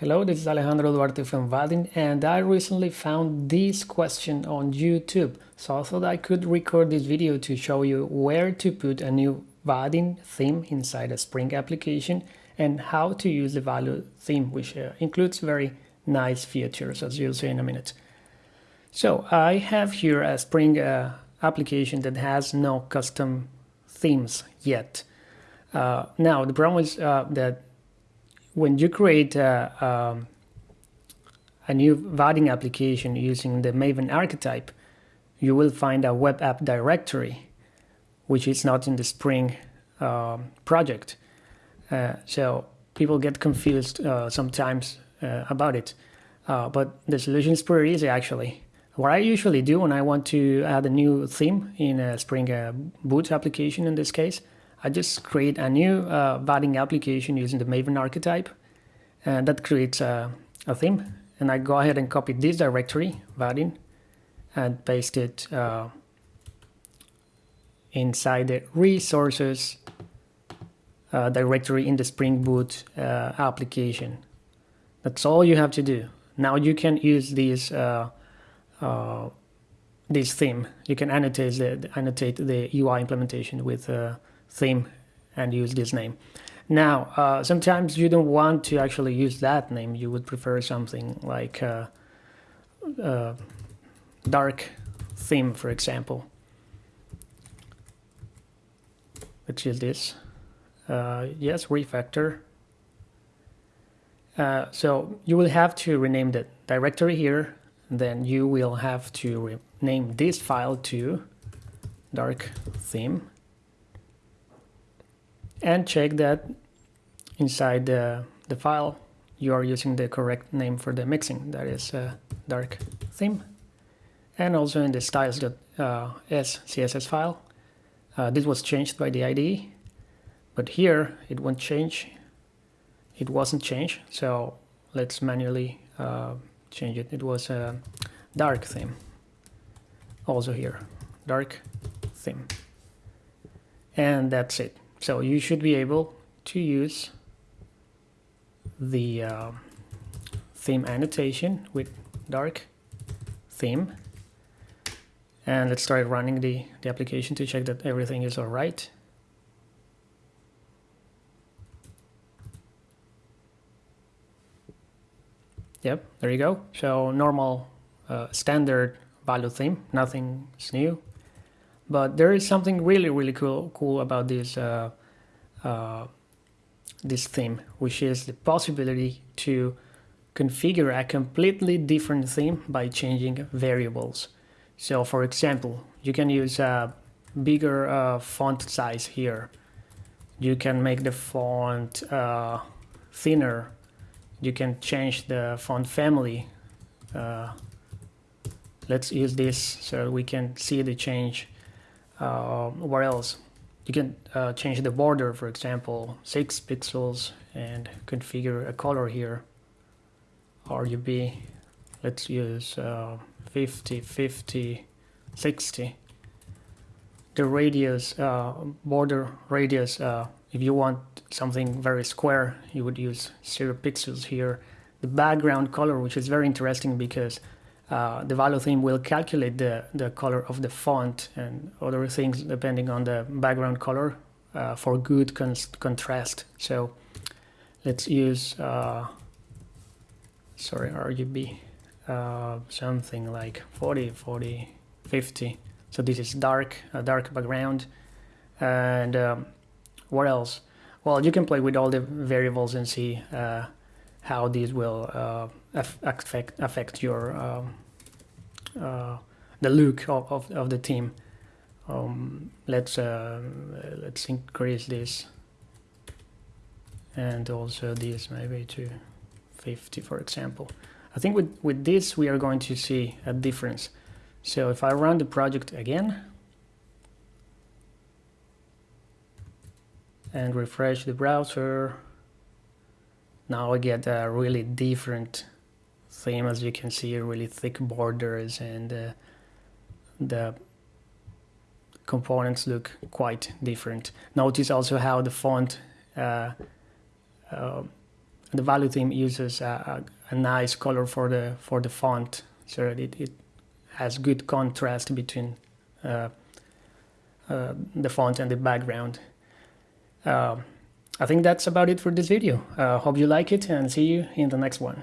Hello, this is Alejandro Duarte from Vaadin and I recently found this question on YouTube. So I thought I could record this video to show you where to put a new Vaadin theme inside a Spring application and how to use the Valo theme, which uh, includes very nice features as you'll see in a minute. So I have here a Spring uh, application that has no custom themes yet. Uh, now the problem is uh, that when you create a, um, a new Vaadin application using the Maven archetype, you will find a web app directory, which is not in the Spring uh, project. Uh, so people get confused uh, sometimes uh, about it. Uh, but the solution is pretty easy actually. What I usually do when I want to add a new theme in a Spring uh, Boot application in this case, I just create a new uh, application using the Maven archetype and that creates a, a, theme and I go ahead and copy this directory Vaadin and paste it uh, inside the resources uh, directory in the Spring Boot uh, application. That's all you have to do. Now you can use this uh, uh, this theme. You can annotate the annotate the UI implementation with a theme and use this name. Now, uh, sometimes you don't want to actually use that name. You would prefer something like uh, uh, dark theme, for example, which is this. Uh, yes, refactor. Uh, so you will have to rename the directory here. Then you will have to rename this file to dark theme and check that inside the, the file you are using the correct name for the mixin, that is uh, dark theme. And also in the styles.s uh, css file. Uh, this was changed by the IDE but here it won't change. It wasn't changed so let's manually uh, change it. It was a dark theme. Also here dark theme. And that's it so you should be able to use the uh, theme annotation with dark theme and let's start running the, the application to check that everything is all right. Yep, there you go. So normal uh, standard Valo theme, nothing's new. But there is something really, really cool, cool about this uh, uh, this theme, which is the possibility to configure a completely different theme by changing variables. So for example, you can use a bigger uh, font size here. You can make the font uh, thinner. You can change the font family. Uh, let's use this so we can see the change uh, where else? You can uh, change the border, for example, 6 pixels and configure a color here. RGB, let's use uh, 50, 50, 60. The radius, uh, border radius, uh, if you want something very square, you would use 0 pixels here. The background color, which is very interesting because uh, the Valo theme will calculate the, the color of the font and other things depending on the background color uh, for good con contrast. So let's use, uh, sorry, RGB, uh, something like 40, 40, 50. So this is dark, a dark background. And um, what else? Well, you can play with all the variables and see uh, how these will affect affect your um, uh, the look of, of, of, the team. Um, let's uh, let's increase this and also this maybe to 50 for example. I think with, with this we are going to see a difference. So if I run the project again and refresh the browser now I get a really different theme as you can see really thick borders and uh, the components look quite different. Notice also how the font uh, uh, the Valo theme uses a, a, a, nice color for the for the font, so it, it has good contrast between uh, uh, the font and the background. Uh, I think that's about it for this video. Uh, hope you like it and see you in the next one.